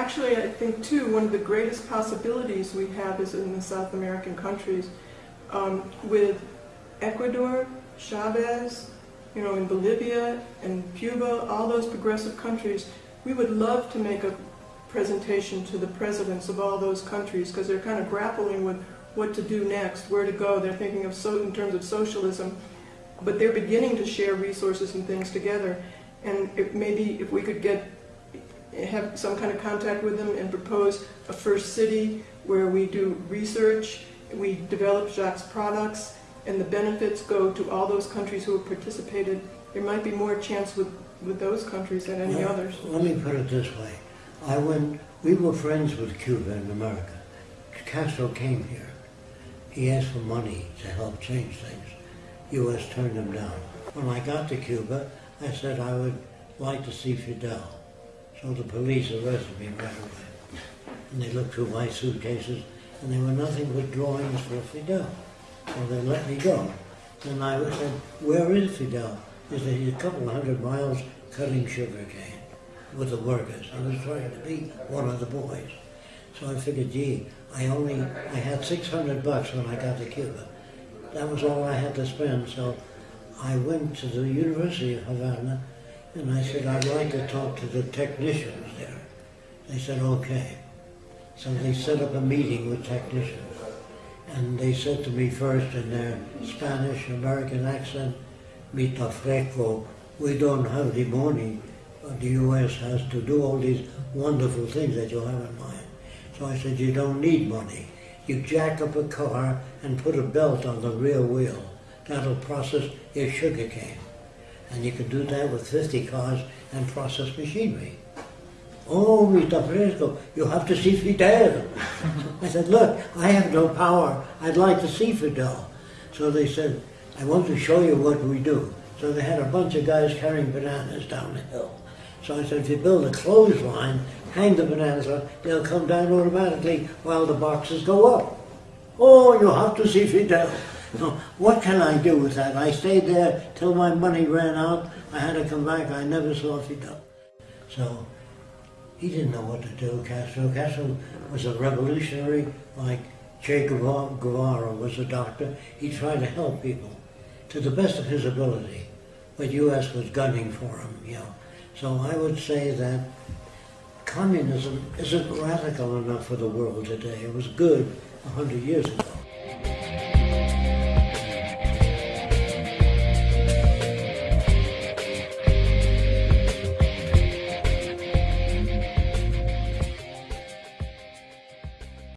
actually, I think too, one of the greatest possibilities we have is in the South American countries. Um, with Ecuador, Chavez, you know, in Bolivia and Cuba, all those progressive countries, we would love to make a presentation to the presidents of all those countries because they're kind of grappling with what to do next, where to go. They're thinking of so in terms of socialism, but they're beginning to share resources and things together. And maybe if we could get have some kind of contact with them and propose a first city where we do research, we develop Jacques products, and the benefits go to all those countries who have participated, there might be more chance with, with those countries than any Well, others. Let me put it this way. I went, we were friends with Cuba in America. Castro came here. He asked for money to help change things. U.S. turned him down. When I got to Cuba, I said I would like to see Fidel. So the police arrested me right away. And they looked through my suitcases, and there were nothing but drawings for Fidel. So they let me go. And I said, where is Fidel? He said, he's a couple of hundred miles cutting sugar cane with the workers. I was trying to be one of the boys. So I figured, gee, I only, I had 600 bucks when I got to Cuba. That was all I had to spend, so I went to the University of Havana and I said, I'd like to talk to the technicians there. They said, okay. So they set up a meeting with technicians. And they said to me first in their Spanish American accent, Mita fresco, we don't have the money. but The U.S. has to do all these wonderful things that you have in mind. So I said, you don't need money. You jack up a car and put a belt on the rear wheel. That'll process your sugar cane. And you can do that with 50 cars and process machinery. Oh, Mr. Fresco, you have to see Fidel. I said, look, I have no power. I'd like to see Fidel. So they said, I want to show you what we do. So they had a bunch of guys carrying bananas down the hill. So I said, if you build a clothesline, hang the bananas on, they'll come down automatically while the boxes go up. Oh, you have to see Fidel. So what can I do with that? I stayed there till my money ran out. I had to come back. I never saw Fidel. So he didn't know what to do, Castro. Castro was a revolutionary like Che Guevara was a doctor. He tried to help people to the best of his ability. But U.S. was gunning for him, you know. So I would say that communism isn't radical enough for the world today. It was good a hundred years ago.